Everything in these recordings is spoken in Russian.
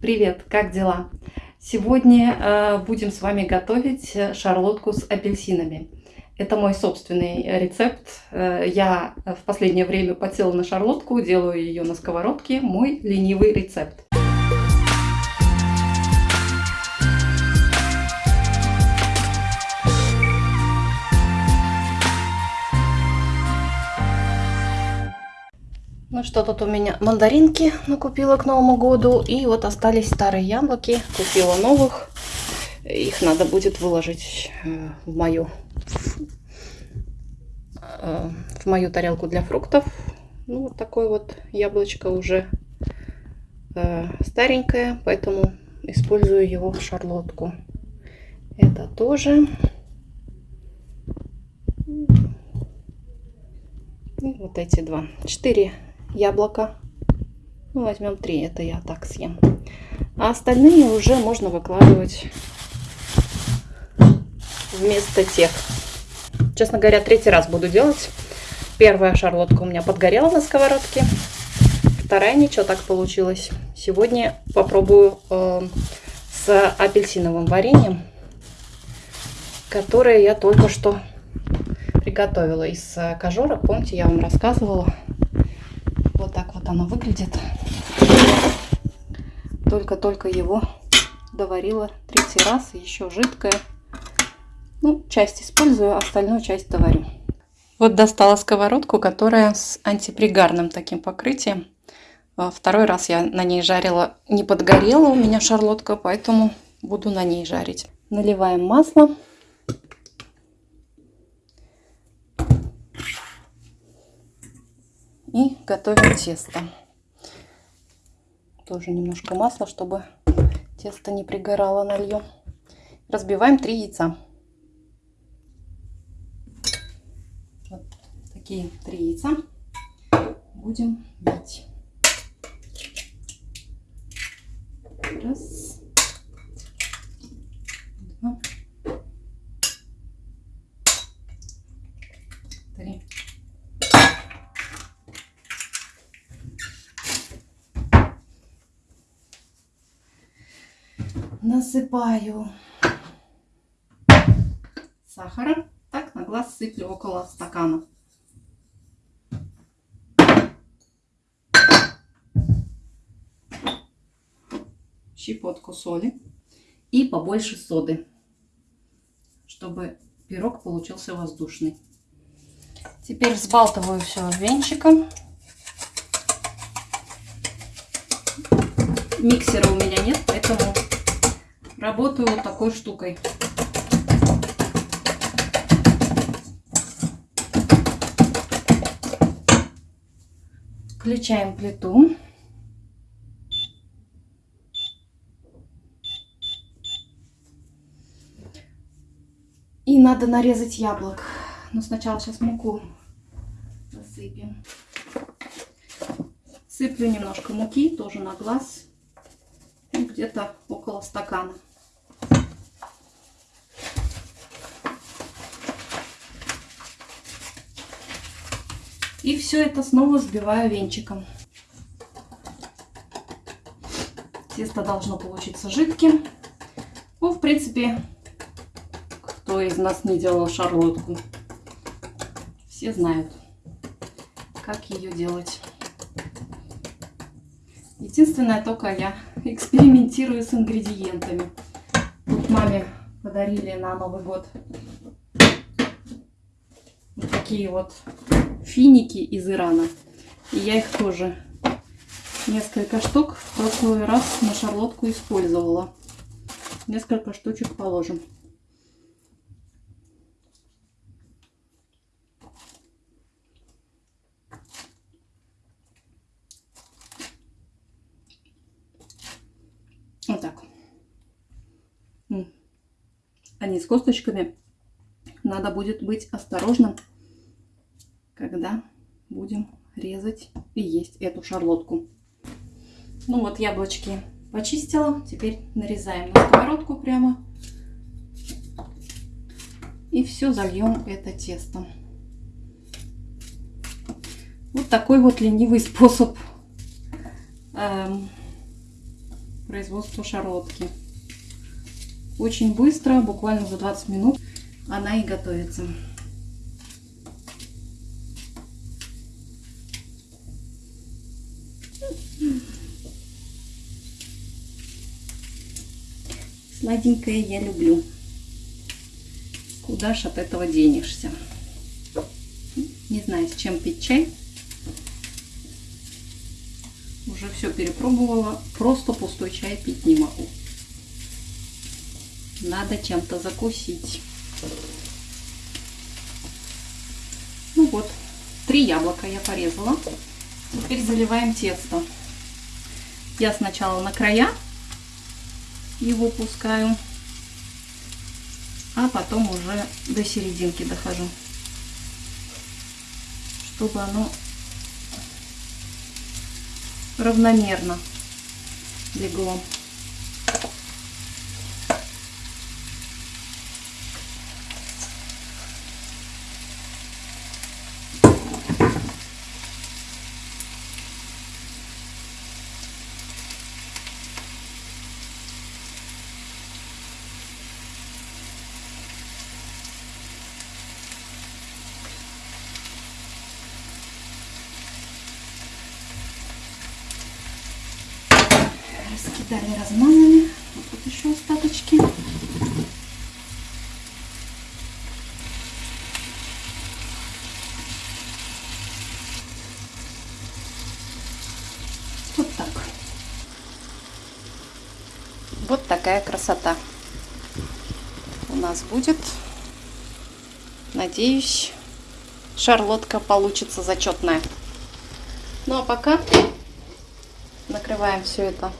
Привет, как дела? Сегодня э, будем с вами готовить шарлотку с апельсинами. Это мой собственный рецепт. Э, я в последнее время потела на шарлотку, делаю ее на сковородке. Мой ленивый рецепт. Ну что тут у меня? Мандаринки накупила к Новому году. И вот остались старые яблоки. Купила новых. Их надо будет выложить э, в мою, э, в мою тарелку для фруктов. Ну, вот такое вот яблочко уже э, старенькое, поэтому использую его в шарлотку. Это тоже. И вот эти два. Четыре яблоко. Ну, возьмем три, это я так съем. А остальные уже можно выкладывать вместо тех. Честно говоря, третий раз буду делать. Первая шарлотка у меня подгорела на сковородке. Вторая ничего так получилось. Сегодня попробую э, с апельсиновым вареньем, которое я только что приготовила из кожурок. Помните, я вам рассказывала оно выглядит. Только-только его доварила третий раз, еще жидкое. Ну, часть использую, остальную часть доварю. Вот достала сковородку, которая с антипригарным таким покрытием. Второй раз я на ней жарила, не подгорела у меня шарлотка, поэтому буду на ней жарить. Наливаем масло. И готовим тесто. Тоже немножко масла, чтобы тесто не пригорало нальем. Разбиваем 3 яйца. Вот такие 3 яйца будем бить. Раз. Два. Три. Насыпаю сахара. Так, на глаз сыплю около стакана. Щепотку соли и побольше соды, чтобы пирог получился воздушный. Теперь взбалтываю все венчиком. Миксера у меня нет, Работаю вот такой штукой. Включаем плиту. И надо нарезать яблок. Но сначала сейчас муку засыпем. Сыплю немножко муки, тоже на глаз. Где-то около стакана. И все это снова взбиваю венчиком. Тесто должно получиться жидким. Ну, в принципе, кто из нас не делал шарлотку, все знают, как ее делать. Единственное, только я экспериментирую с ингредиентами. Тут маме подарили на Новый год вот такие вот финики из Ирана. И я их тоже несколько штук в прошлый раз на шарлотку использовала. Несколько штучек положим. Вот так. Они с косточками. Надо будет быть осторожным когда будем резать и есть эту шарлотку. Ну вот яблочки почистила. Теперь нарезаем на сковородку прямо. И все зальем это тесто. Вот такой вот ленивый способ эм, производства шарлотки. Очень быстро, буквально за 20 минут она и готовится. Сладенькое я люблю. Куда ж от этого денешься? Не знаю, с чем пить чай. Уже все перепробовала. Просто пустой чай пить не могу. Надо чем-то закусить. Ну вот, три яблока я порезала. Теперь заливаем тесто. Я сначала на края его пускаю, а потом уже до серединки дохожу, чтобы оно равномерно легло. Раскидали, размазали. Вот тут еще остаточки. Вот так. Вот такая красота у нас будет. Надеюсь, шарлотка получится зачетная. Ну а пока накрываем все это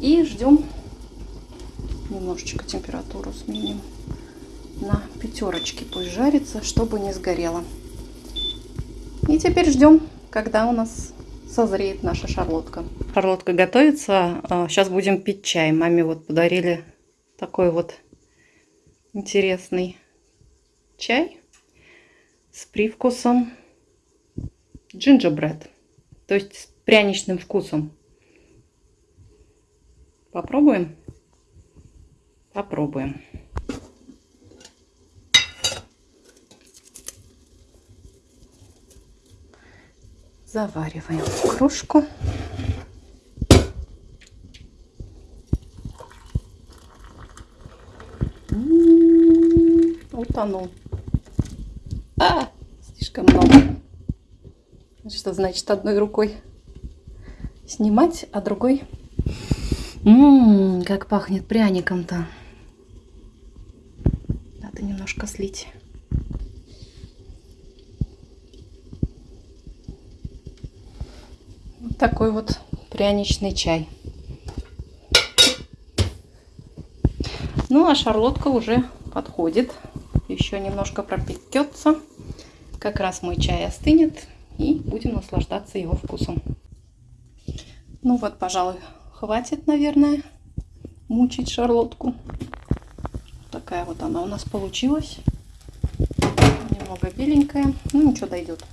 и ждем немножечко температуру сменим на пятерочке пусть жарится чтобы не сгорело. И теперь ждем когда у нас созреет наша шарлотка. Шарлотка готовится. Сейчас а, будем пить чай. Маме вот подарили такой вот интересный чай с привкусом джинджербред. То есть с пряничным вкусом. Попробуем? Попробуем. Завариваем кружку. Утонул. А, слишком много. Что значит одной рукой снимать, а другой... Ммм, как пахнет пряником-то. Надо немножко слить. Вот такой вот пряничный чай. Ну, а шарлотка уже подходит. Еще немножко пропекется. Как раз мой чай остынет и будем наслаждаться его вкусом. Ну вот, пожалуй, хватит, наверное, мучить шарлотку. Такая вот она у нас получилась. Немного беленькая. Ну, ничего, дойдет.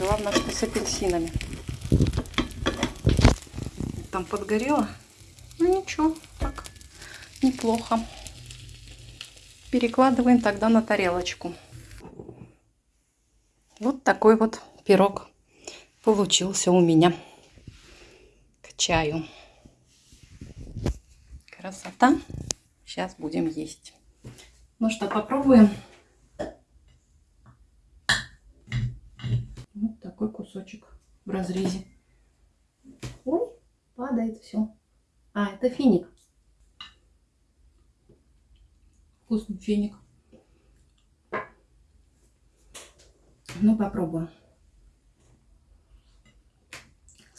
Главное, что с апельсинами. Там подгорело. Ну, ничего, так, неплохо. Перекладываем тогда на тарелочку. Вот такой вот пирог получился у меня к чаю. Красота. Сейчас будем есть. Ну что, попробуем. Вот такой кусочек в разрезе. Ой, падает все. А, это финик. Вкусный финик. Ну, попробуем.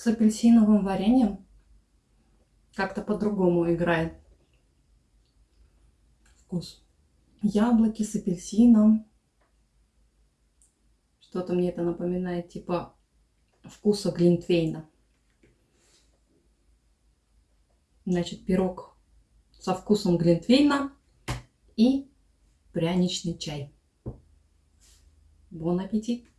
С апельсиновым вареньем как-то по-другому играет вкус. Яблоки с апельсином. Что-то мне это напоминает типа вкуса глинтвейна. Значит, пирог со вкусом глинтвейна и пряничный чай. Бон аппетит!